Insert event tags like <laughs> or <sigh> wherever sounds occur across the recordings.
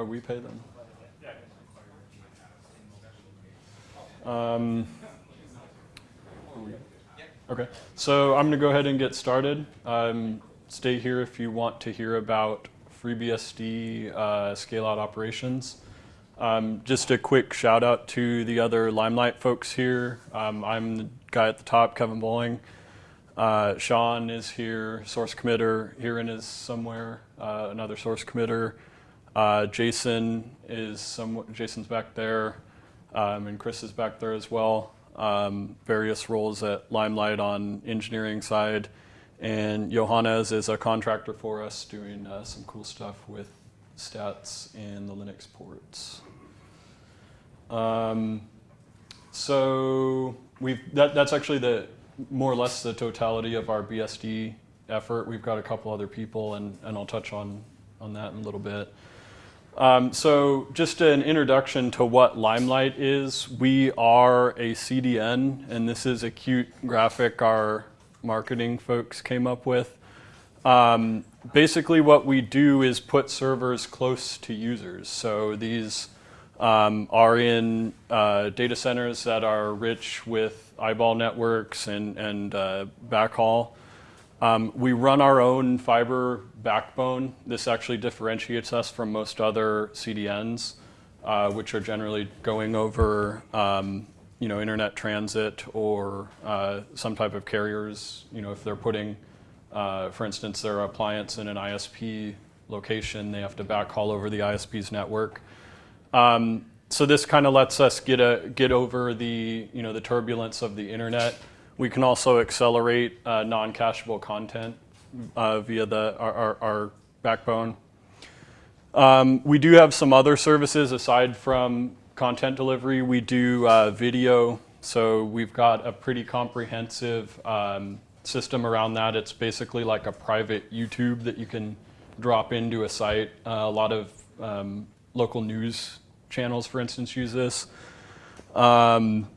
Or we pay them? Um, okay, so I'm going to go ahead and get started. Um, stay here if you want to hear about FreeBSD uh, scale-out operations. Um, just a quick shout out to the other Limelight folks here. Um, I'm the guy at the top, Kevin Bowling. Uh, Sean is here, source committer. Hiren is somewhere, uh, another source committer. Uh, Jason is. Jason's back there, um, and Chris is back there as well. Um, various roles at Limelight on engineering side, and Johannes is a contractor for us doing uh, some cool stuff with stats and the Linux ports. Um, so we've that, that's actually the more or less the totality of our BSD effort. We've got a couple other people, and, and I'll touch on, on that in a little bit. Um, so just an introduction to what Limelight is. We are a CDN, and this is a cute graphic our marketing folks came up with. Um, basically what we do is put servers close to users. So these um, are in uh, data centers that are rich with eyeball networks and, and uh, backhaul. Um, we run our own fiber backbone. This actually differentiates us from most other CDNs, uh, which are generally going over um, you know, internet transit or uh, some type of carriers. You know, if they're putting, uh, for instance, their appliance in an ISP location, they have to backhaul over the ISP's network. Um, so this kind of lets us get a get over the you know the turbulence of the internet. We can also accelerate uh, non-cacheable content uh, via the our, our, our backbone. Um, we do have some other services aside from content delivery. We do uh, video, so we've got a pretty comprehensive um, system around that. It's basically like a private YouTube that you can drop into a site. Uh, a lot of um, local news channels, for instance, use this. Um,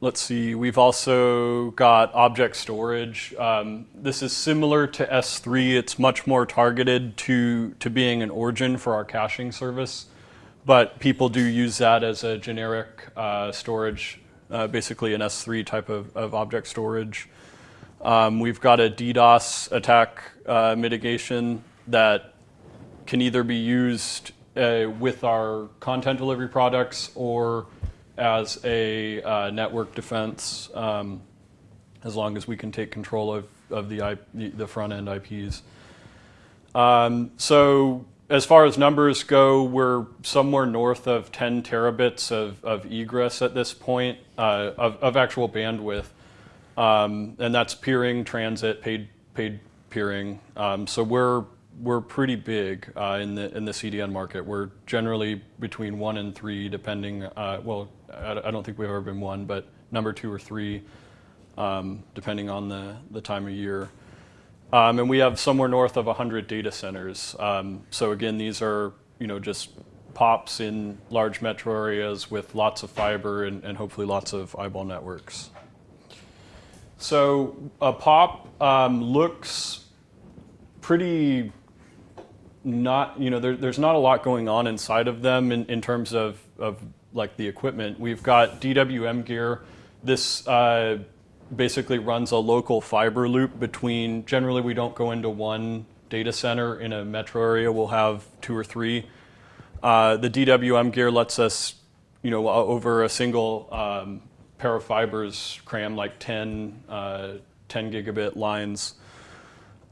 let's see, we've also got object storage. Um, this is similar to S3. It's much more targeted to, to being an origin for our caching service, but people do use that as a generic uh, storage, uh, basically an S3 type of, of object storage. Um, we've got a DDoS attack uh, mitigation that can either be used uh, with our content delivery products or as a uh, network defense, um, as long as we can take control of, of the, the front end IPs. Um, so as far as numbers go, we're somewhere north of 10 terabits of, of egress at this point, uh, of, of actual bandwidth. Um, and that's peering, transit, paid, paid peering. Um, so we're we're pretty big uh, in the in the CDN market. We're generally between one and three, depending. Uh, well, I, I, don't think we've ever been one, but number two or three, um, depending on the the time of year. Um, and we have somewhere north of 100 data centers. Um, so again, these are you know just pops in large metro areas with lots of fiber and, and hopefully lots of eyeball networks. So a pop um, looks pretty not, you know, there, there's not a lot going on inside of them in, in terms of, of like the equipment. We've got DWM gear. This uh, basically runs a local fiber loop between, generally we don't go into one data center in a metro area, we'll have two or three. Uh, the DWM gear lets us, you know, over a single um, pair of fibers cram like 10, uh, 10 gigabit lines.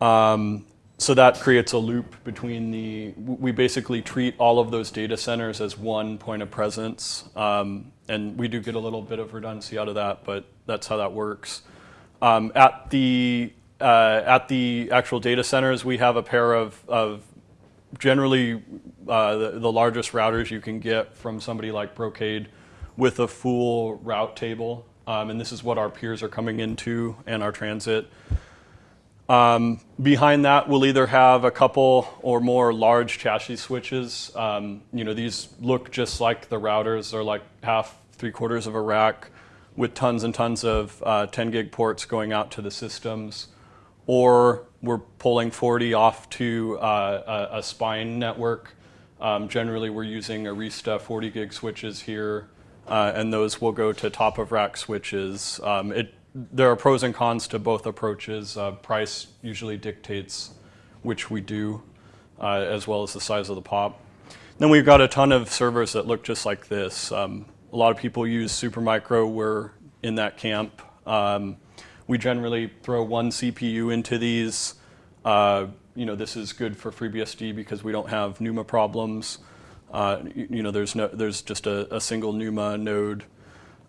Um, so that creates a loop between the, we basically treat all of those data centers as one point of presence. Um, and we do get a little bit of redundancy out of that, but that's how that works. Um, at, the, uh, at the actual data centers, we have a pair of, of generally uh, the, the, largest routers you can get from somebody like Brocade with a full route table. Um, and this is what our peers are coming into and our transit. Um, behind that, we'll either have a couple or more large chassis switches. Um, you know, these look just like the routers. They're like half, three quarters of a rack with tons and tons of uh, 10 gig ports going out to the systems. Or we're pulling 40 off to uh, a, a, spine network Um, generally, we're using Arista 40 gig switches here, uh, and those will go to top of rack switches. Um, it, there are pros and cons to both approaches. Uh, price usually dictates which we do, uh, as well as the size of the pop. Then we've got a ton of servers that look just like this. Um, a lot of people use Supermicro. We're in that camp. Um, we generally throw one CPU into these. Uh, you know, this is good for FreeBSD because we don't have NUMA problems. Uh, you, you, know, there's no, there's just a, a single NUMA node.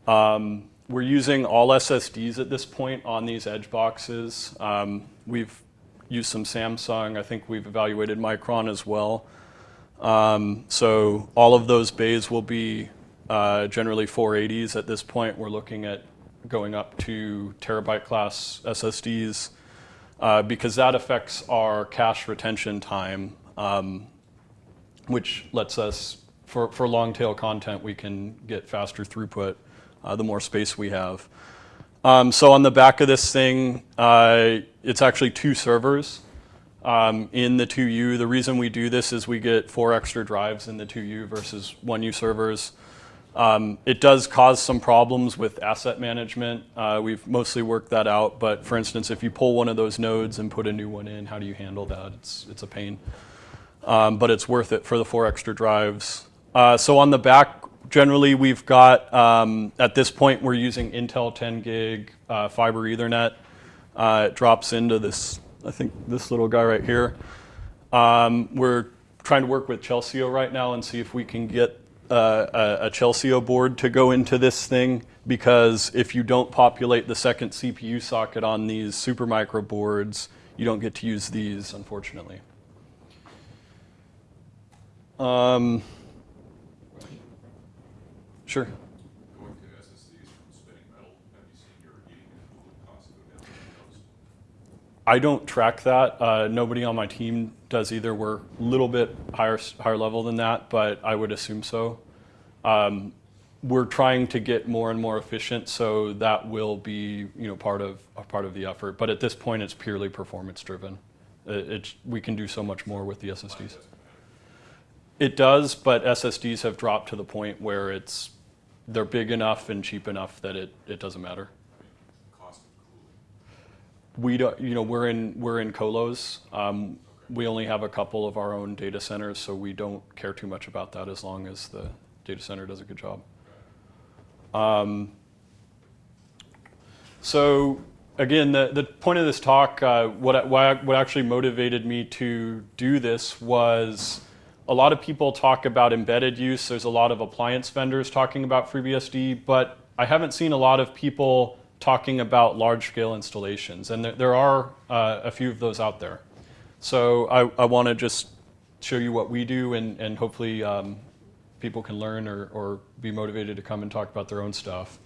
Um, we're using all SSDs at this point on these edge boxes. Um, we've used some Samsung. I think we've evaluated Micron as well. Um, so all of those bays will be uh, generally 480s at this point. We're looking at going up to terabyte class SSDs uh, because that affects our cache retention time, um, which lets us, for, for long tail content, we can get faster throughput the more space we have. Um, so on the back of this thing, uh, it's actually two servers um, in the 2U. The reason we do this is we get four extra drives in the 2U versus 1U servers. Um, it does cause some problems with asset management. Uh, we've mostly worked that out, but for instance, if you pull one of those nodes and put a new one in, how do you handle that? It's, it's a pain. Um, but it's worth it for the four extra drives. Uh, so on the back, generally we've got, um, at this point, we're using Intel 10 gig uh, fiber Ethernet. Uh, it drops into this, I think this little guy right here. Um, we're trying to work with Chelsio right now and see if we can get uh, a, a Chelsio board to go into this thing because if you don't populate the second CPU socket on these Supermicro boards, you don't get to use these, unfortunately. Um, sure. I don't track that. Uh, nobody on my team does either. We're a little bit higher higher level than that, but I would assume so. Um, we're trying to get more and more efficient, so that will be you know part of part of the effort. But at this point, it's purely performance driven. It, it's, we can do so much more with the SSDs. It does, but SSDs have dropped to the point where it's they're big enough and cheap enough that it, it doesn't matter we don't, you know, we're in we're in colos. Um, we only have a couple of our own data centers, so we don't care too much about that as long as the data center does a good job. Um, so again, the, the point of this talk, uh, what, what actually motivated me to do this was a lot of people talk about embedded use. There's a lot of appliance vendors talking about FreeBSD, but I haven't seen a lot of people talking about large-scale installations, and there, there are uh, a few of those out there. So I, I want to just show you what we do, and, and hopefully um, people can learn or, or be motivated to come and talk about their own stuff.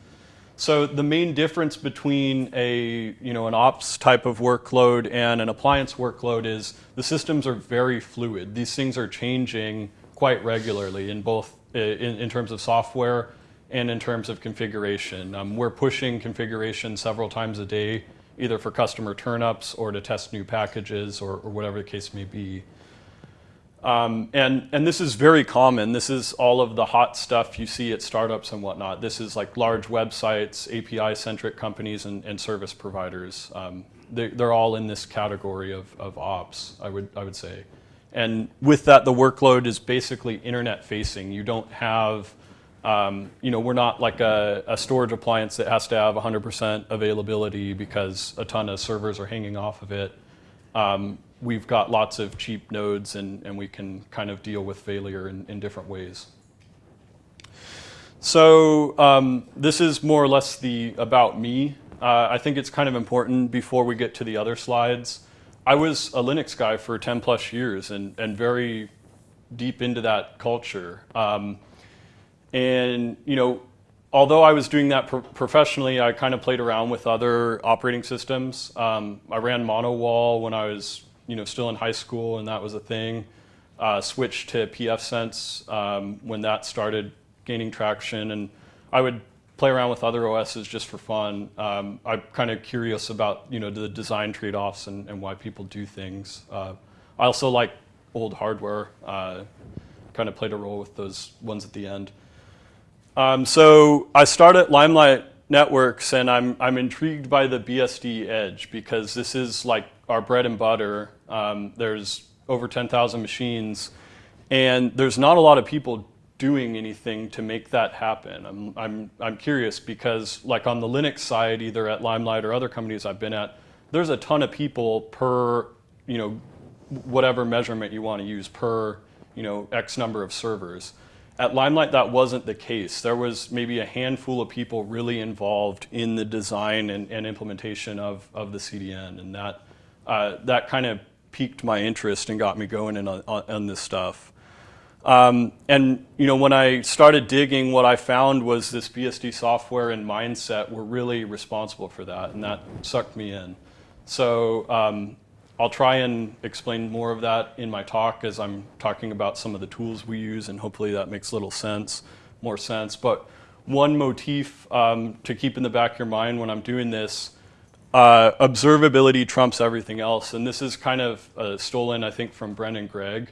So the main difference between a you know an ops type of workload and an appliance workload is the systems are very fluid. These things are changing quite regularly in both in, in terms of software and in terms of configuration. Um, we're pushing configuration several times a day, either for customer turnups or to test new packages or, or whatever the case may be. Um, and, and this is very common. This is all of the hot stuff you see at startups and whatnot. This is like large websites, API-centric companies, and, and, service providers. Um, they, they're all in this category of, of ops, I would, I would say. And with that, the workload is basically internet facing. You don't have um, you know, we're not like a, a, storage appliance that has to have 100% availability because a ton of servers are hanging off of it. Um, we've got lots of cheap nodes and, and we can kind of deal with failure in, in different ways. So um, this is more or less the about me. Uh, I think it's kind of important before we get to the other slides. I was a Linux guy for 10 plus years and, and very deep into that culture. Um, and, you know, although I was doing that pro professionally, I kind of played around with other operating systems. Um, I ran m0n0wall when I was, you know, still in high school, and that was a thing. Uh, switched to pfSense um, when that started gaining traction, and I would play around with other OSs just for fun. Um, I'm kind of curious about, you know, the design trade-offs and, and, why people do things. Uh, I also like old hardware. Uh, kind of played a role with those ones at the end. Um, so I started Limelight Networks, and I'm I'm intrigued by the BSD Edge because this is like our bread and butter. Um, there's over 10,000 machines, and there's not a lot of people doing anything to make that happen. I'm, I'm, I'm curious because like on the Linux side, either at Limelight or other companies I've been at, there's a ton of people per, you know, whatever measurement you want to use per, you know, X number of servers. At Limelight, that wasn't the case. There was maybe a handful of people really involved in the design and, and implementation of, of the CDN, and that, uh, that kind of piqued my interest and got me going in on, on this stuff. Um, and you know, when I started digging, what I found was this BSD software and mindset were really responsible for that, and that sucked me in. So um, I'll try and explain more of that in my talk as I'm talking about some of the tools we use, and hopefully that makes a little sense, more sense. But one motif um, to keep in the back of your mind when I'm doing this uh, observability trumps everything else. And this is kind of uh, stolen, I think, from Brendan Gregg.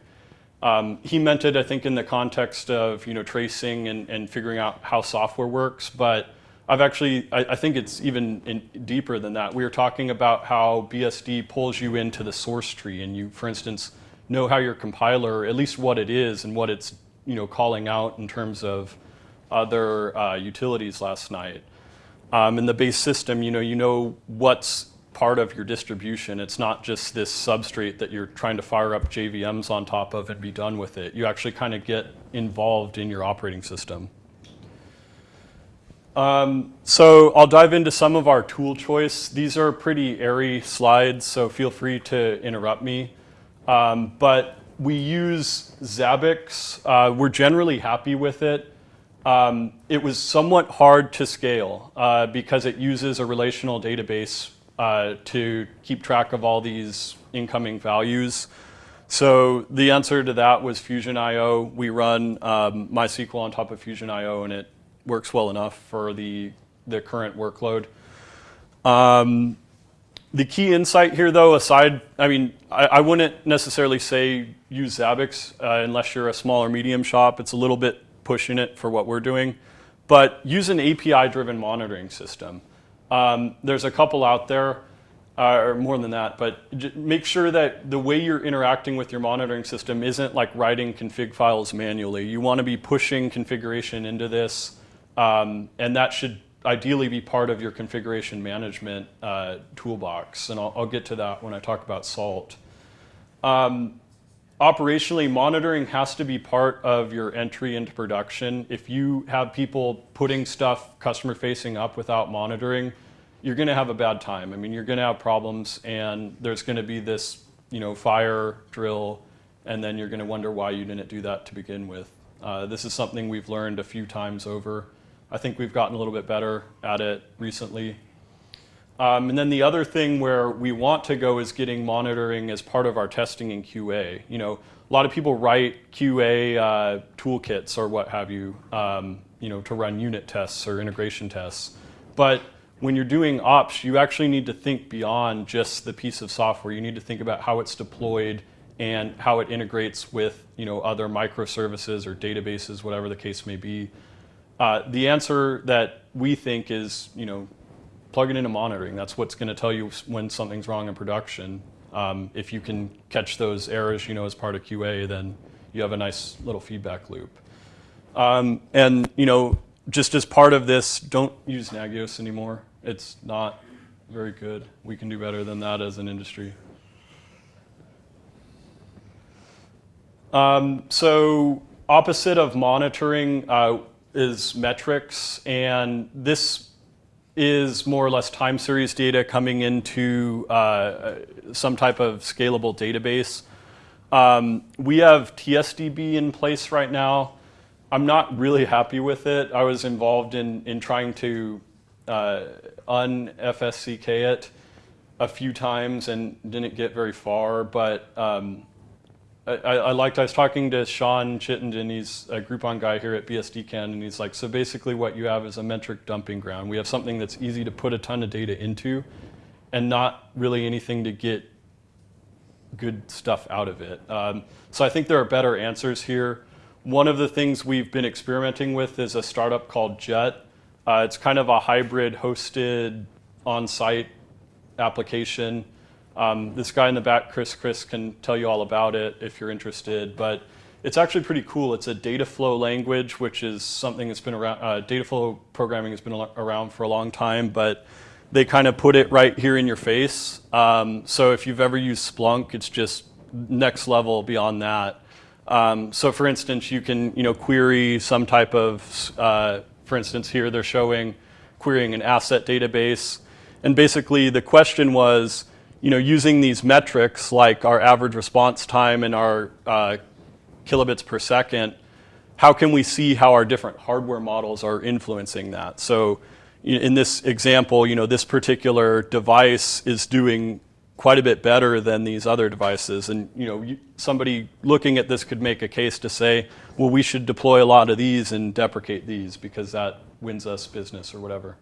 Um, he meant it, I think, in the context of you know tracing and, and figuring out how software works. But I've actually, I, I think it's even in, deeper than that. We were talking about how BSD pulls you into the source tree, and you, for instance, know how your compiler, at least what it is and what it's you know calling out in terms of other uh, utilities last night. Um, in the base system, you know, you know what's part of your distribution. It's not just this substrate that you're trying to fire up JVMs on top of and be done with it. You actually kind of get involved in your operating system. Um, so I'll dive into some of our tool choice. These are pretty airy slides, so feel free to interrupt me. Um, but we use Zabbix. Uh, we're generally happy with it. Um, it was somewhat hard to scale uh, because it uses a relational database uh, to keep track of all these incoming values. So the answer to that was Fusion.io. We run um, MySQL on top of Fusion.io, and it works well enough for the, the current workload. Um, the key insight here, though, aside, I mean, I, I wouldn't necessarily say use Zabbix uh, unless you're a small or medium shop. It's a little bit pushing it for what we're doing. But use an API-driven monitoring system. Um, there's a couple out there, uh, or more than that, but make sure that the way you're interacting with your monitoring system isn't like writing config files manually. You want to be pushing configuration into this, um, and that should ideally be part of your configuration management uh, toolbox. And I'll, I'll, get to that when I talk about SALT. Um, operationally, monitoring has to be part of your entry into production. If you have people putting stuff customer facing up without monitoring, you're going to have a bad time. I mean, you're going to have problems, and there's going to be this, you know, fire drill, and then you're going to wonder why you didn't do that to begin with. Uh, this is something we've learned a few times over. I think we've gotten a little bit better at it recently. Um, and then the other thing where we want to go is getting monitoring as part of our testing in QA. You know, a lot of people write QA uh, toolkits or what have you, um, you know, to run unit tests or integration tests. But when you're doing ops, you actually need to think beyond just the piece of software. You need to think about how it's deployed and how it integrates with, you know, other microservices or databases, whatever the case may be. Uh, the answer that we think is, you know, plug it into monitoring. That's what's going to tell you when something's wrong in production. Um, if you can catch those errors, you know, as part of QA, then you have a nice little feedback loop. Um, and you know, just as part of this, don't use Nagios anymore. It's not very good. We can do better than that as an industry. Um, so opposite of monitoring uh, is metrics, and this is more or less time series data coming into uh, some type of scalable database. Um, we have TSDB in place right now. I'm not really happy with it. I was involved in, in trying to uh, un-FSCK it a few times and didn't get very far, but um, I, I, liked, I was talking to Sean Chittenden, he's a Groupon guy here at BSDCan, and he's like, so basically what you have is a metric dumping ground. We have something that's easy to put a ton of data into and not really anything to get good stuff out of it. Um, so I think there are better answers here. One of the things we've been experimenting with is a startup called Jut. Uh, it's kind of a hybrid hosted on-site application. Um, this guy in the back, Chris Chris, can tell you all about it if you're interested. But it's actually pretty cool. It's a data flow language, which is something that's been around. Uh, data flow programming has been around for a long time, but they kind of put it right here in your face. Um, so if you've ever used Splunk, it's just next level beyond that. Um, so for instance, you can you know query some type of, uh, for instance, here they're showing querying an asset database, and basically the question was, you know, using these metrics like our average response time and our uh, kilobits per second, how can we see how our different hardware models are influencing that? So in this example, you know, this particular device is doing quite a bit better than these other devices. And you know, somebody looking at this could make a case to say, well, we should deploy a lot of these and deprecate these because that wins us business or whatever.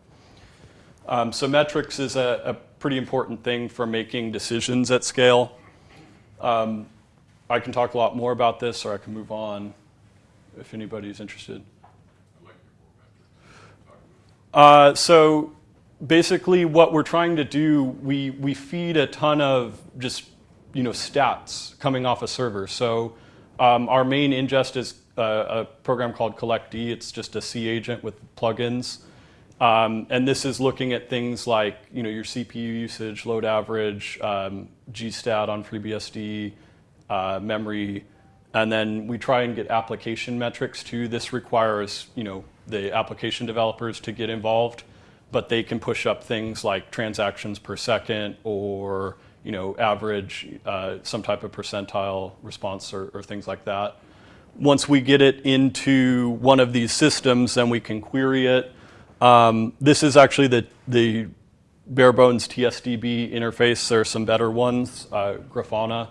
Um, so metrics is a, a, pretty important thing for making decisions at scale. Um, I can talk a lot more about this, or I can move on if anybody's interested. Uh, so basically what we're trying to do, we, we feed a ton of just you know, stats coming off a server. So um, our main ingest is a, a, program called collectd. It's just a C agent with plugins. Um, and this is looking at things like you know, your CPU usage, load average, um, GStat on FreeBSD, uh, memory, and then we try and get application metrics too. This requires you know, the application developers to get involved but they can push up things like transactions per second or you know, average, uh, some type of percentile response or, or, things like that. Once we get it into one of these systems, then we can query it. Um, this is actually the, the bare bones TSDB interface. There are some better ones, uh, Grafana.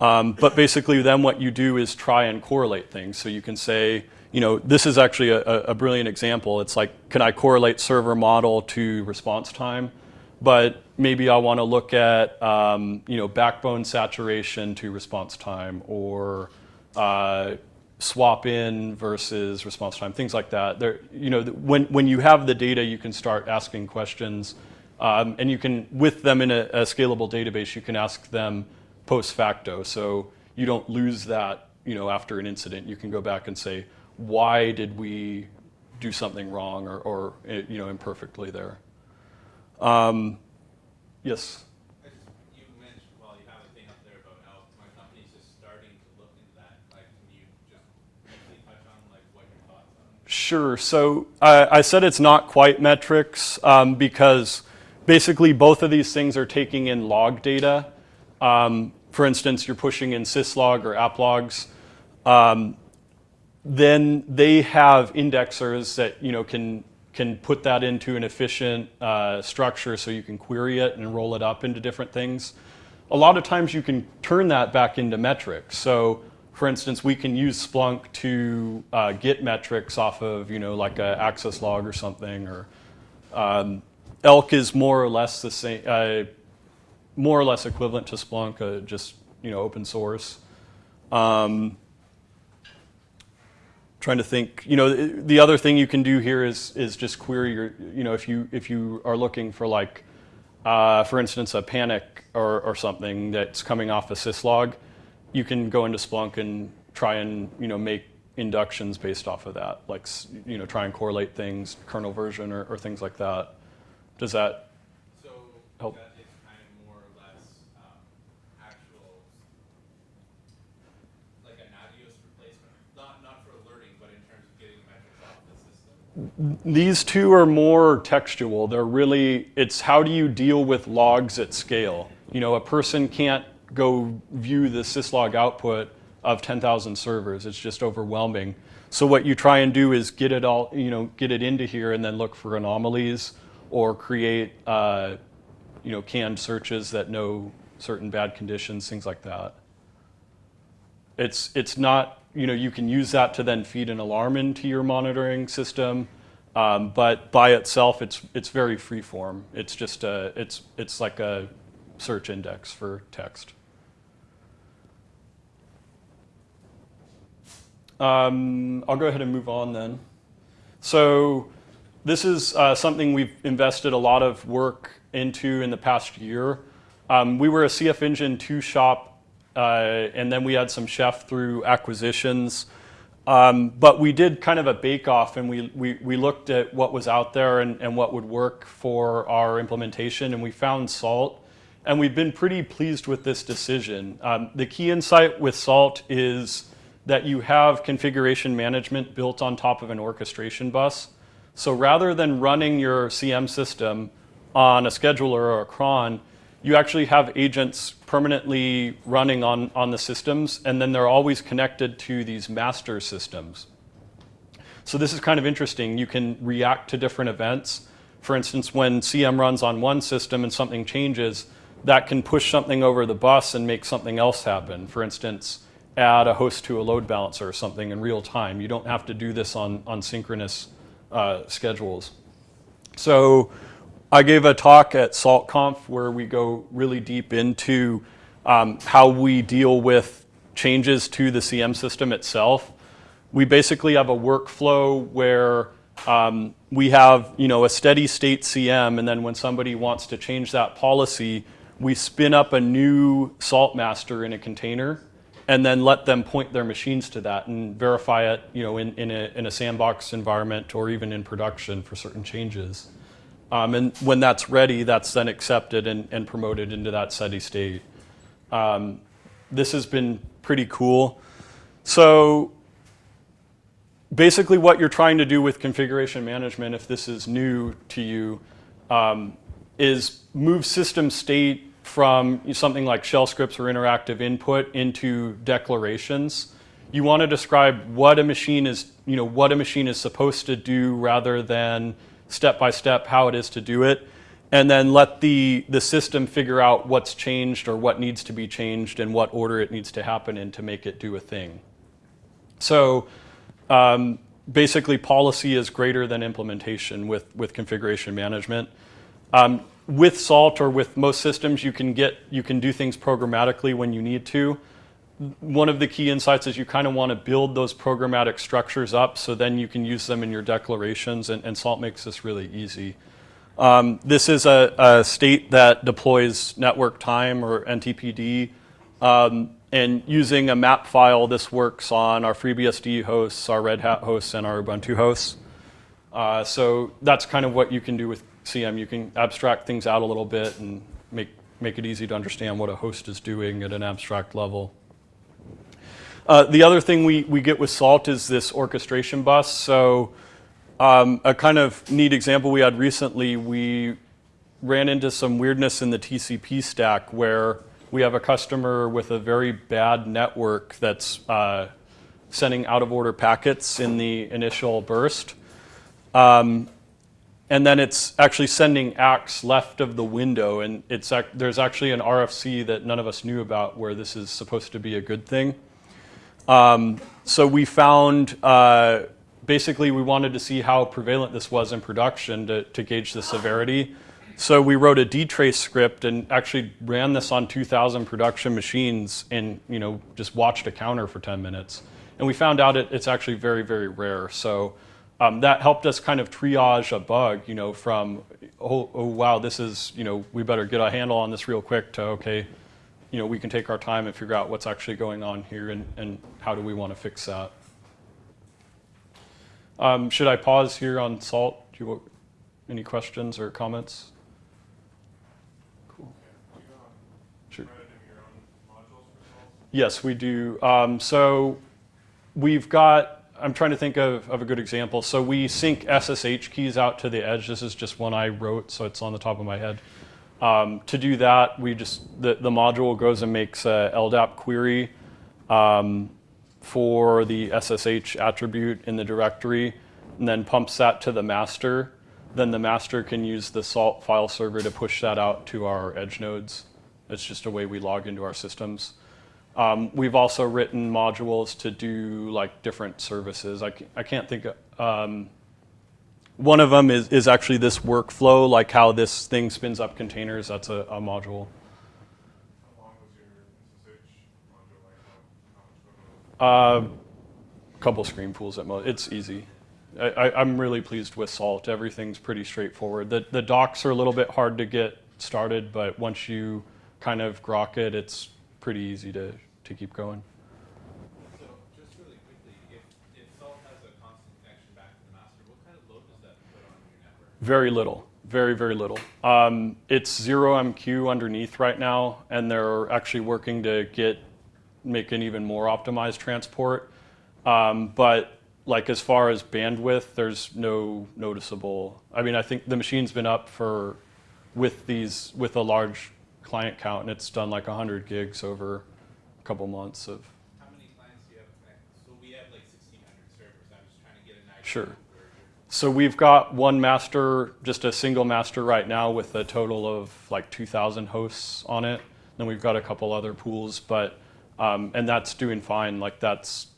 Um, but basically then what you do is try and correlate things. So you can say, you know, this is actually a, a, brilliant example. It's like, can I correlate server model to response time? But maybe I want to look at, um, you know, backbone saturation to response time or uh, swap in versus response time, things like that. There, you know, when, when you have the data, you can start asking questions. Um, and you can, with them in a, a scalable database, you can ask them post facto. So you don't lose that, you know, after an incident. You can go back and say, why did we do something wrong or, or you know, imperfectly there. Um, yes? You mentioned, well, you have a thing up there about how my company's just starting to look into that. Like, can you just briefly touch on like what your thoughts are? Sure. So I, I said it's not quite metrics um, because basically both of these things are taking in log data. Um, for instance, you're pushing in syslog or app logs. Um, then they have indexers that you know can can put that into an efficient uh, structure so you can query it and roll it up into different things. A lot of times you can turn that back into metrics. So for instance, we can use Splunk to uh, get metrics off of you know like an access log or something or um, ELK is more or less the same, uh, more or less equivalent to Splunk, uh, just you know open source. Um, trying to think, you know, the other thing you can do here is, is just query your, you know, if you, if you are looking for like, uh, for instance, a panic or, or something that's coming off a syslog, you can go into Splunk and try and, you know, make inductions based off of that, like, you know, try and correlate things, kernel version or, or things like that. Does that so help? That these two are more textual. They're really, it's how do you deal with logs at scale? You know, a person can't go view the syslog output of 10,000 servers. It's just overwhelming. So what you try and do is get it all, you know, get it into here and then look for anomalies or create, uh, you know, canned searches that know certain bad conditions, things like that. It's, it's not you know, you can use that to then feed an alarm into your monitoring system. Um, but by itself, it's it's very freeform. It's just a it's it's like a search index for text. Um, I'll go ahead and move on then. So this is uh, something we've invested a lot of work into in the past year. Um, we were a CF Engine 2 shop, uh, and then we had some chef through acquisitions. Um, but we did kind of a bake-off, and we, we, we looked at what was out there and, and what would work for our implementation, and we found Salt. And we've been pretty pleased with this decision. Um, the key insight with Salt is that you have configuration management built on top of an orchestration bus. So rather than running your CM system on a scheduler or a cron, you actually have agents permanently running on, on the systems, and then they're always connected to these master systems. So this is kind of interesting. You can react to different events. For instance, when CM runs on one system and something changes, that can push something over the bus and make something else happen. For instance, add a host to a load balancer or something in real time. You don't have to do this on, on synchronous uh, schedules. So I gave a talk at SaltConf where we go really deep into um, how we deal with changes to the CM system itself. We basically have a workflow where um, we have you know, a steady state CM, and then when somebody wants to change that policy, we spin up a new salt master in a container and then let them point their machines to that and verify it you know, in, in, a, in a sandbox environment or even in production for certain changes. Um, and when that's ready, that's then accepted and, and promoted into that steady state. Um, this has been pretty cool. So basically what you're trying to do with configuration management, if this is new to you, um, is move system state from something like shell scripts or interactive input into declarations. You want to describe what a machine is, you know, what a machine is supposed to do rather than step by step how it is to do it. And then let the, the system figure out what's changed or what needs to be changed and what order it needs to happen in to make it do a thing. So um, basically policy is greater than implementation with, with configuration management. Um, with Salt or with most systems, you can get you can do things programmatically when you need to. One of the key insights is you kind of want to build those programmatic structures up so then you can use them in your declarations, and, and Salt makes this really easy. Um, this is a, a, state that deploys network time or NTPD. Um, and using a map file, this works on our FreeBSD hosts, our Red Hat hosts, and our Ubuntu hosts. Uh, so that's kind of what you can do with CM, you can abstract things out a little bit and make, make it easy to understand what a host is doing at an abstract level. Uh, the other thing we, we get with Salt is this orchestration bus. So um, a kind of neat example we had recently, we ran into some weirdness in the TCP stack where we have a customer with a very bad network that's uh, sending out of order packets in the initial burst. Um, and then it's actually sending ACKs left of the window, and it's there's actually an RFC that none of us knew about where this is supposed to be a good thing. Um, so we found, uh, basically we wanted to see how prevalent this was in production to, to gauge the severity. So we wrote a dtrace script and actually ran this on 2,000 production machines and you know just watched a counter for 10 minutes. And we found out it, it's actually very, very rare. So um, that helped us kind of triage a bug, you know, from, oh, oh, wow, this is, you know, we better get a handle on this real quick to, okay, you know, we can take our time and figure out what's actually going on here and, and how do we want to fix that. Um, should I pause here on SALT? Do you, any questions or comments? Cool. Sure. Yes, we do. Um, so we've got I'm trying to think of, of a good example. So we sync SSH keys out to the edge. This is just one I wrote, so it's on the top of my head. Um, to do that, we just the, the module goes and makes a LDAP query um, for the SSH attribute in the directory, and then pumps that to the master. Then the master can use the salt file server to push that out to our edge nodes. It's just a way we log into our systems. Um, we've also written modules to do like different services. I, I can't think of, um, one of them is, is actually this workflow, like how this thing spins up containers. That's a, a module. Uh, couple screen pools at most. It's easy. I, I, I'm really pleased with Salt. Everything's pretty straightforward. The, the docs are a little bit hard to get started, but once you kind of grok it, it's pretty easy to, to keep going. So just really quickly, if, if Salt has a constant connection back to the master, what kind of load does that put on your network? Very little. Very, very little. Um, it's ZeroMQ underneath right now, and they're actually working to get make an even more optimized transport. Um, but like as far as bandwidth, there's no noticeable. I mean, I think the machine's been up for with these with a large client count, and it's done like 100 gigs over a couple months of. How many clients do you have? So we have like sixteen hundred servers, I'm just trying to get an idea. Sure. of where you're- So we've got one master, just a single master right now with a total of like 2,000 hosts on it. Then we've got a couple other pools, but um, and that's doing fine. Like that's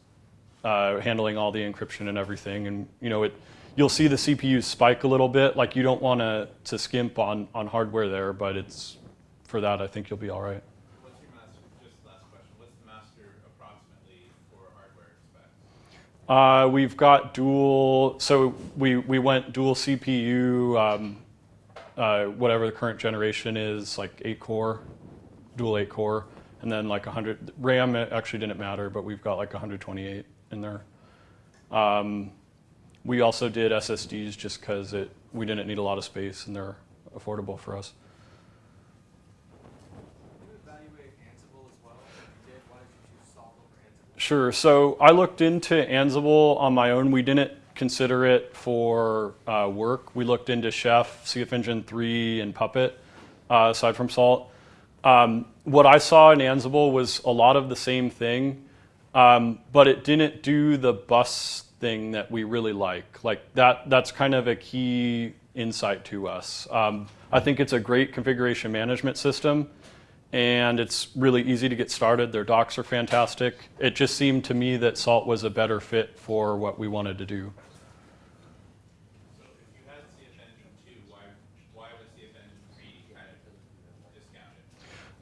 uh, handling all the encryption and everything. And you know, it you'll see the CPU spike a little bit. Like you don't want to to skimp on on hardware there, but it's for that I think you'll be all right. What's your master, just last question, what's the master approximately for hardware specs? Uh, we've got dual, so we, we went dual CPU, um, uh, whatever the current generation is, like eight core, dual eight core, and then like 100. RAM actually didn't matter, but we've got like 128 in there. Um, we also did SSDs just because it we didn't need a lot of space and they're affordable for us. Can you evaluate Ansible as well? If you did, why did you choose Salt over Ansible? Sure. So I looked into Ansible on my own. We didn't consider it for uh, work. We looked into Chef, CF Engine 3, and Puppet, uh, aside from Salt. Um, what I saw in Ansible was a lot of the same thing, um, but it didn't do the bus thing that we really like. Like that, that's kind of a key insight to us. Um, I think it's a great configuration management system and it's really easy to get started. Their docs are fantastic. It just seemed to me that Salt was a better fit for what we wanted to do.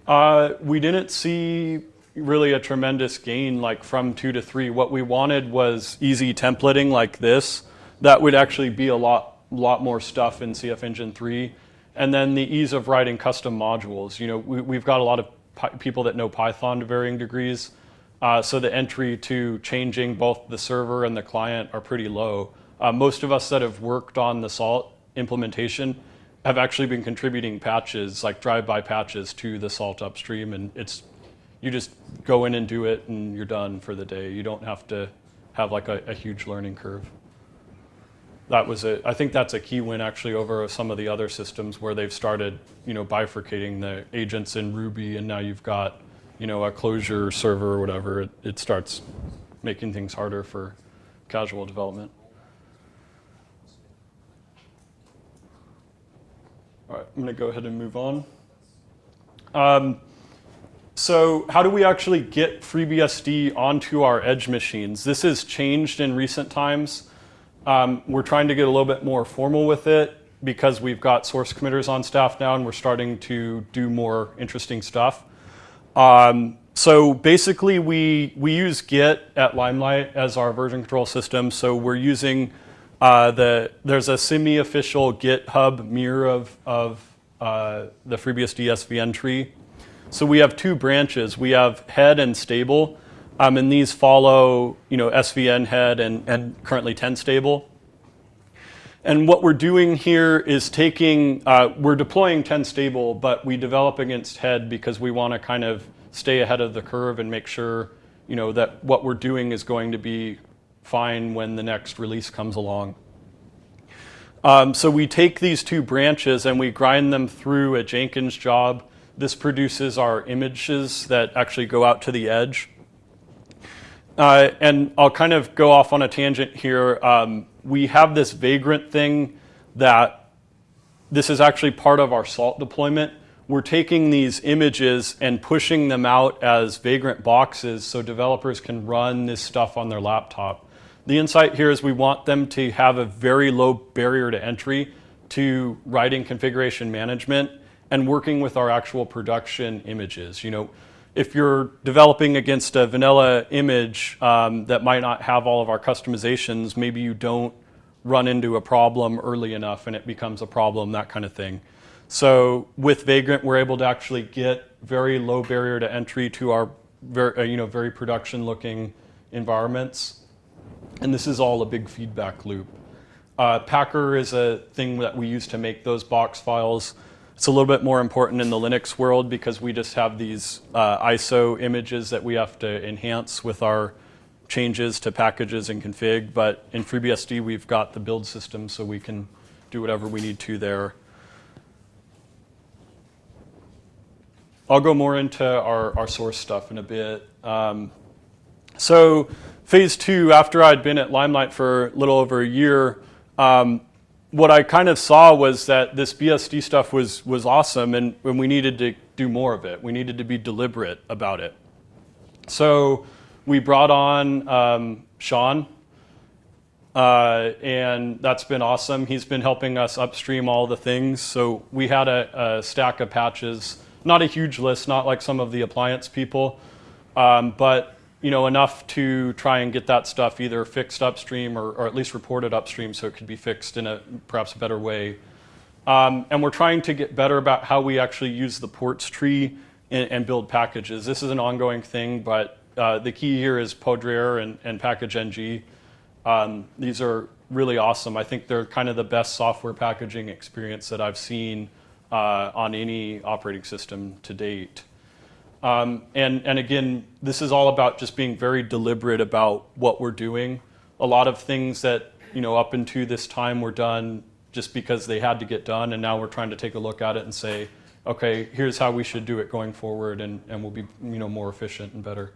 Uh, we didn't see really a tremendous gain like from two to three. What we wanted was easy templating like this. That would actually be a lot, lot more stuff in CF Engine 3. And then the ease of writing custom modules. You know, we, we've got a lot of people that know Python to varying degrees. Uh, so the entry to changing both the server and the client are pretty low. Uh, most of us that have worked on the Salt implementation have actually been contributing patches, like drive-by patches, to the Salt upstream, and it's you just go in and do it, and you're done for the day. You don't have to have like a, a huge learning curve. That was a, I think that's a key win actually over some of the other systems where they've started, you know, bifurcating the agents in Ruby, and now you've got, you know, a Clojure server or whatever. It, it starts making things harder for casual development. All right, I'm going to go ahead and move on. Um, so how do we actually get FreeBSD onto our edge machines? This has changed in recent times. Um, we're trying to get a little bit more formal with it because we've got source committers on staff now and we're starting to do more interesting stuff. Um, so basically we, we use Git at Limelight as our version control system. So we're using uh, the, there's a semi-official GitHub mirror of, of uh, the FreeBSD SVN tree. So we have two branches. We have head and stable, um, and these follow, you know, SVN head and, and currently 10 stable. And what we're doing here is taking, uh, we're deploying 10 stable, but we develop against head because we want to kind of stay ahead of the curve and make sure, you know, that what we're doing is going to be fine when the next release comes along. Um, so we take these two branches and we grind them through a Jenkins job. This produces our images that actually go out to the edge. Uh, and I'll kind of go off on a tangent here. Um, we have this Vagrant thing that this is actually part of our SALT deployment. We're taking these images and pushing them out as Vagrant boxes so developers can run this stuff on their laptop. The insight here is we want them to have a very low barrier to entry to writing configuration management and working with our actual production images. You know, if you're developing against a vanilla image um, that might not have all of our customizations, maybe you don't run into a problem early enough and it becomes a problem, that kind of thing. So with Vagrant, we're able to actually get very low barrier to entry to our very, uh, you know, very production looking environments. And this is all a big feedback loop. Uh, Packer is a thing that we use to make those box files. It's a little bit more important in the Linux world because we just have these uh, ISO images that we have to enhance with our changes to packages and config. But in FreeBSD, we've got the build system so we can do whatever we need to there. I'll go more into our, our source stuff in a bit. Um, so phase two, after I'd been at Limelight for a little over a year, um, what I kind of saw was that this BSD stuff was, was awesome and, and we needed to do more of it. We needed to be deliberate about it. So we brought on um, Sean, uh, and that's been awesome. He's been helping us upstream all the things. So we had a, a stack of patches, not a huge list, not like some of the appliance people, um, but you know, enough to try and get that stuff either fixed upstream or, or, at least reported upstream so it could be fixed in a perhaps a better way. Um, and we're trying to get better about how we actually use the ports tree and, and build packages. This is an ongoing thing, but uh, the key here is Poudriere and, and Package NG. Um, these are really awesome. I think they're kind of the best software packaging experience that I've seen uh, on any operating system to date. Um, and, and again, this is all about just being very deliberate about what we're doing. A lot of things that, you know, up into this time were done just because they had to get done, and now we're trying to take a look at it and say, okay, here's how we should do it going forward, and, and we'll be, you know, more efficient and better.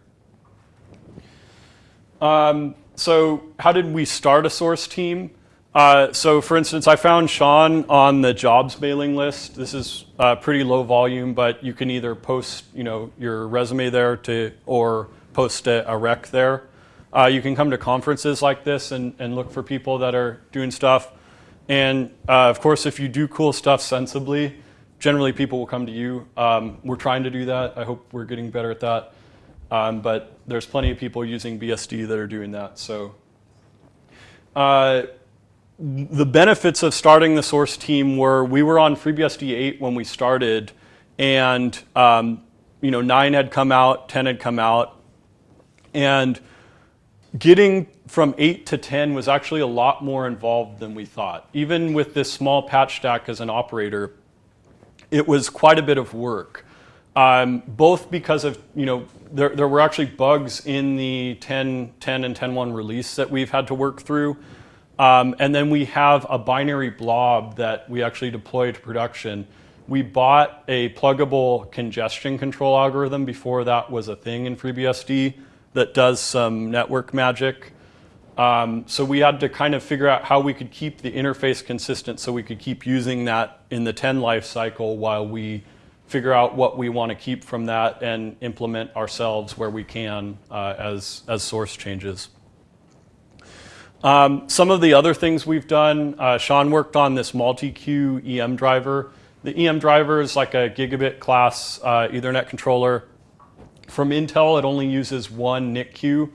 Um, so how did we start a source team? Uh, so for instance, I found Sean on the jobs mailing list. This is uh, pretty low volume, but you can either post you know, your resume there to, or post a, a rec there. Uh, you can come to conferences like this and, and look for people that are doing stuff. And uh, of course, if you do cool stuff sensibly, generally people will come to you. Um, we're trying to do that. I hope we're getting better at that. Um, but there's plenty of people using BSD that are doing that. So uh, the benefits of starting the source team were we were on FreeBSD 8 when we started, and um, you know 9 had come out, 10 had come out, and getting from 8 to 10 was actually a lot more involved than we thought. Even with this small patch stack as an operator, it was quite a bit of work. Um, both because of, you know, there, there were actually bugs in the 10, 10 and 10.1 release that we've had to work through. Um, and then we have a binary blob that we actually deploy to production. We bought a pluggable congestion control algorithm before that was a thing in FreeBSD that does some network magic. Um, so we had to kind of figure out how we could keep the interface consistent so we could keep using that in the 10 life cycle while we figure out what we want to keep from that and implement ourselves where we can uh, as, as source changes. Um, some of the other things we've done, uh, Sean worked on this multi-queue EM driver. The EM driver is like a gigabit class uh, Ethernet controller. From Intel, it only uses one NIC queue.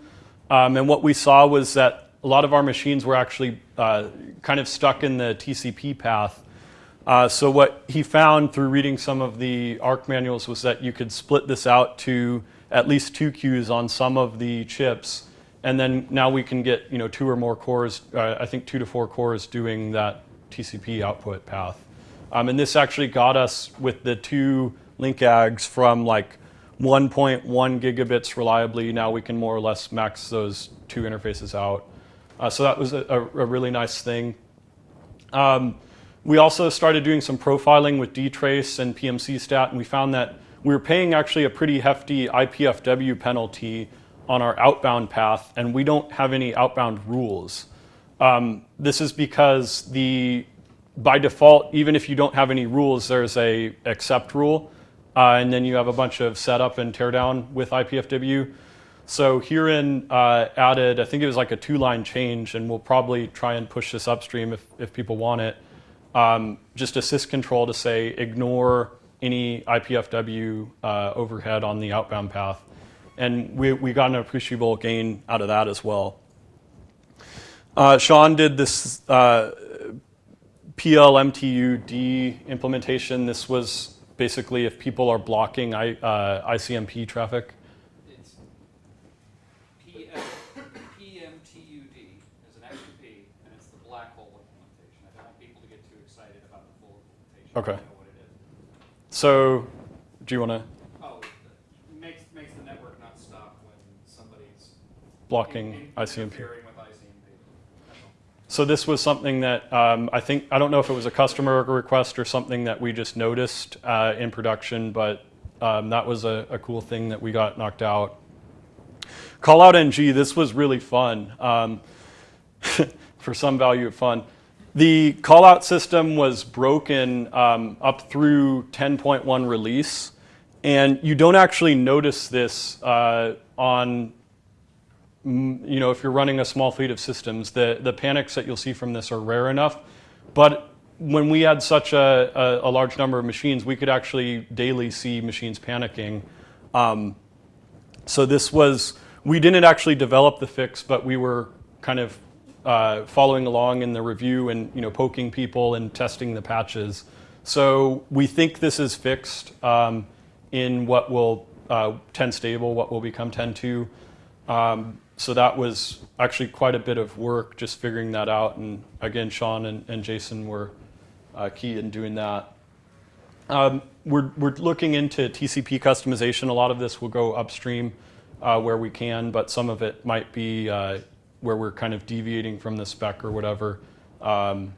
Um, and what we saw was that a lot of our machines were actually uh, kind of stuck in the TCP path. Uh, so what he found through reading some of the ARC manuals was that you could split this out to at least two queues on some of the chips and then now we can get you know two or more cores, uh, I think two to four cores doing that TCP output path. Um, and this actually got us with the two link ags from like 1.1 gigabits reliably. Now we can more or less max those two interfaces out. Uh, so that was a, a, really nice thing. Um, we also started doing some profiling with dtrace and PMC stat, and we found that we were paying actually a pretty hefty IPFW penalty on our outbound path, and we don't have any outbound rules. Um, this is because the by default, even if you don't have any rules, there's a accept rule, uh, and then you have a bunch of setup and teardown with IPFW. So Hiren uh, added, I think it was like a two-line change, and we'll probably try and push this upstream if, if people want it. Um, just a syscontrol to say ignore any IPFW uh, overhead on the outbound path. And we, we got an appreciable gain out of that as well. Uh, Sean did this uh, PLMTUD implementation. This was basically if people are blocking I, uh, ICMP traffic. It's PM, PMTUD is an extra P, and it's the black hole implementation. I don't want people to get too excited about the full implementation. Okay. What it is. So, do you want to Oh, it makes, makes the network not stop when somebody's. Blocking in- in- ICMP? Interfering with ICMP. That's all. So this was something that um, I think I don't know if it was a customer request or something that we just noticed uh, in production, but um, that was a, a cool thing that we got knocked out. Call out NG. This was really fun. Um, <laughs> for some value of fun. The call out system was broken um, up through 10.1 release, and you don't actually notice this uh, on you know, if you're running a small fleet of systems, the, the panics that you'll see from this are rare enough. But when we had such a, a, a large number of machines, we could actually daily see machines panicking. Um, so this was, we didn't actually develop the fix, but we were kind of uh, following along in the review and, you know, poking people and testing the patches. So we think this is fixed um, in what will, uh, 10 stable, what will become 10.2. Um, so that was actually quite a bit of work just figuring that out. And again, Sean and, and Jason were uh, key in doing that. Um, we're, we're looking into TCP customization. A lot of this will go upstream uh, where we can, but some of it might be uh, where we're kind of deviating from the spec or whatever. Um,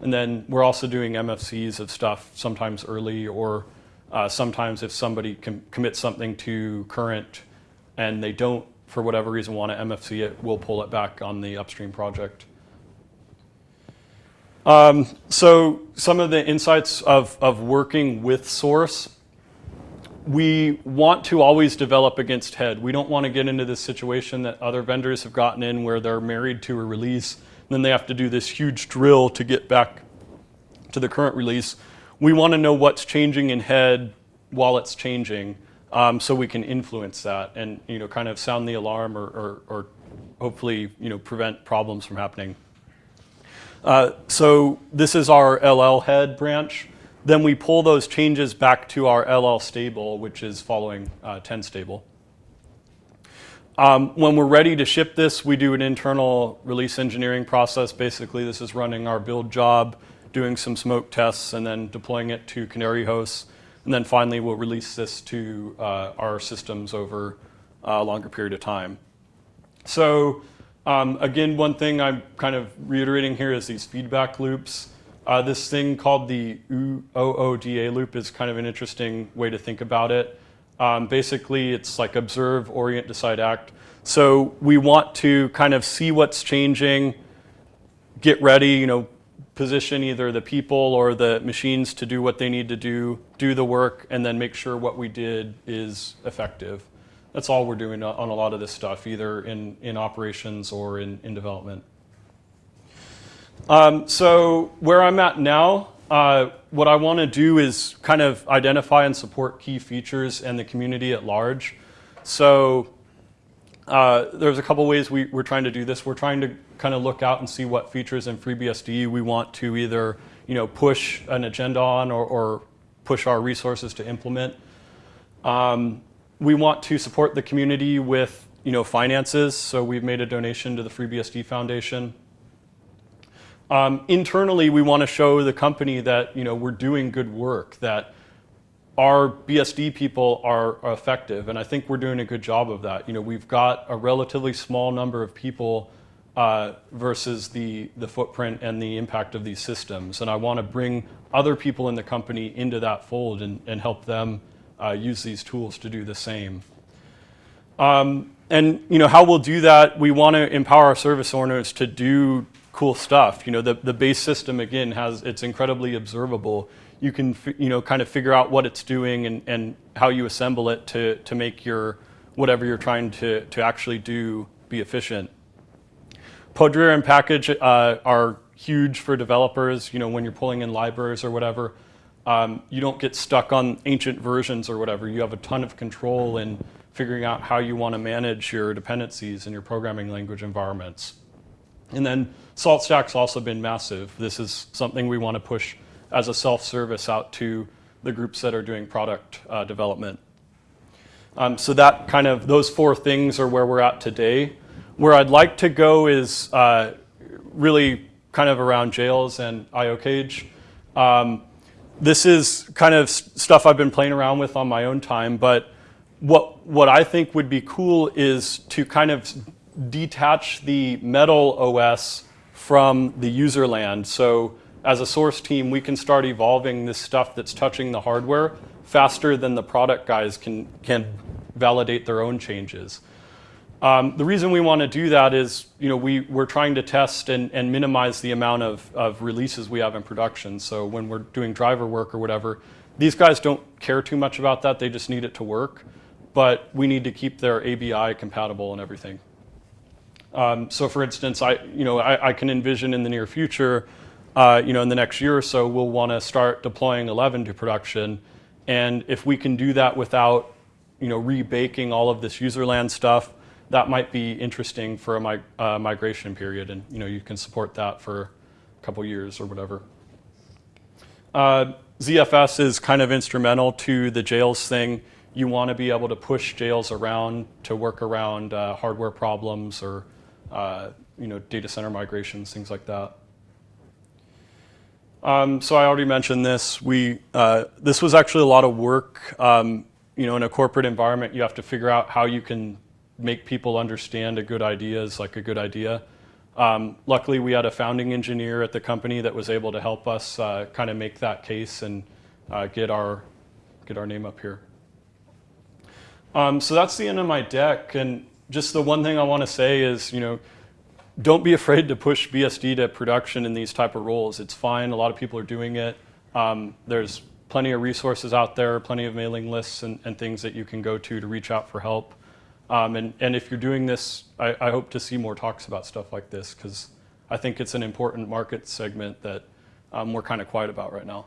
and then we're also doing MFCs of stuff sometimes early or uh, sometimes if somebody com- commits something to current and they don't, for whatever reason, want to MFC it, we'll pull it back on the upstream project. Um, so some of the insights of, of working with Source, we want to always develop against head. We don't want to get into this situation that other vendors have gotten in where they're married to a release, and then they have to do this huge drill to get back to the current release. We want to know what's changing in head while it's changing, um, so we can influence that and you know kind of sound the alarm or, or, or hopefully you know prevent problems from happening. Uh, so this is our LL head branch. Then we pull those changes back to our LL stable, which is following uh, 10 stable. Um, when we're ready to ship this, we do an internal release engineering process. Basically, this is running our build job, doing some smoke tests, and then deploying it to Canary hosts. And then finally, we'll release this to uh, our systems over a longer period of time. So um, again, one thing I'm kind of reiterating here is these feedback loops. Uh, this thing called the OODA loop is kind of an interesting way to think about it. Um, basically, it's like observe, orient, decide, act. So we want to kind of see what's changing, get ready, you know, position either the people or the machines to do what they need to do, do the work, and then make sure what we did is effective. That's all we're doing on a lot of this stuff, either in, in operations or in, in development. Um, so where I'm at now, uh, what I want to do is kind of identify and support key features and the community at large. So uh, there's a couple ways we, we're trying to do this. We're trying to kind of look out and see what features in FreeBSD we want to either you know, push an agenda on or, or push our resources to implement. Um, we want to support the community with you know, finances, so we've made a donation to the FreeBSD Foundation. Um, internally, we want to show the company that you know, we're doing good work, that our BSD people are, are, effective, and I think we're doing a good job of that. You know, we've got a relatively small number of people uh, versus the, the footprint and the impact of these systems, and I want to bring other people in the company into that fold and, and help them uh, use these tools to do the same. Um, and you know how we'll do that, we want to empower our service owners to do cool stuff. You know, the, the base system, again, has it's incredibly observable. You can, you know, kind of figure out what it's doing and, and how you assemble it to, to make your, whatever you're trying to, to actually do be efficient. Poudriere and package uh, are huge for developers, you know, when you're pulling in libraries or whatever. um, you don't get stuck on ancient versions or whatever. You have a ton of control in figuring out how you want to manage your dependencies in your programming language environments. And then SaltStack's also been massive. This is something we want to push as a self-service out to the groups that are doing product uh, development. Um, so that kind of those four things are where we're at today. Where I'd like to go is uh, really kind of around jails and IOCage. Um, this is kind of stuff I've been playing around with on my own time, but what what I think would be cool is to kind of detach the metal OS from the user land. So as a source team, we can start evolving this stuff that's touching the hardware faster than the product guys can can validate their own changes. Um, the reason we want to do that is, you know, we, we're trying to test and, and minimize the amount of, of releases we have in production. So when we're doing driver work or whatever, these guys don't care too much about that. They just need it to work. But we need to keep their ABI compatible and everything. Um, so for instance, I, you know, I, I can envision in the near future, uh, you know, in the next year or so, we'll want to start deploying 11 to production. And if we can do that without, you know, rebaking all of this user land stuff, that might be interesting for a uh, migration period. And, you know, you can support that for a couple years or whatever. Uh, ZFS is kind of instrumental to the jails thing. You want to be able to push jails around to work around hardware problems or you know data center migrations, things like that. Um, so I already mentioned this. We uh, this was actually a lot of work. Um, you know, in a corporate environment, you have to figure out how you can make people understand a good idea is like a good idea. Um, luckily, we had a founding engineer at the company that was able to help us uh, kind of make that case and uh, get our get our name up here. Um, so that's the end of my deck, and just the one thing I want to say is, you know, don't be afraid to push BSD to production in these type of roles. It's fine. A lot of people are doing it. Um, there's plenty of resources out there, plenty of mailing lists and, and things that you can go to to reach out for help. Um, and, and if you're doing this, I, I hope to see more talks about stuff like this because I think it's an important market segment that um, we're kind of quiet about right now.